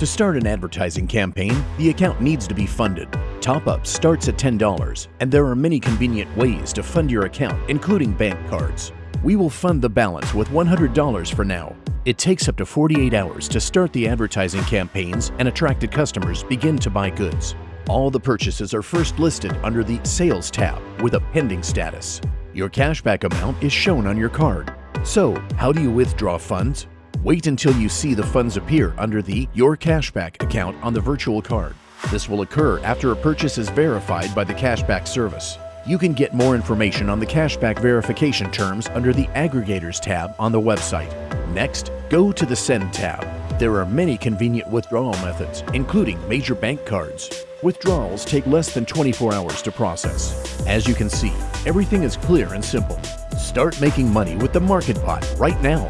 To start an advertising campaign, the account needs to be funded. Top-up starts at $10, and there are many convenient ways to fund your account, including bank cards. We will fund the balance with $100 for now. It takes up to 48 hours to start the advertising campaigns and attracted customers begin to buy goods. All the purchases are first listed under the Sales tab with a pending status. Your cashback amount is shown on your card. So, how do you withdraw funds? Wait until you see the funds appear under the Your Cashback account on the virtual card. This will occur after a purchase is verified by the cashback service. You can get more information on the cashback verification terms under the Aggregators tab on the website. Next, go to the Send tab. There are many convenient withdrawal methods, including major bank cards. Withdrawals take less than 24 hours to process. As you can see, everything is clear and simple. Start making money with the Market Pot right now.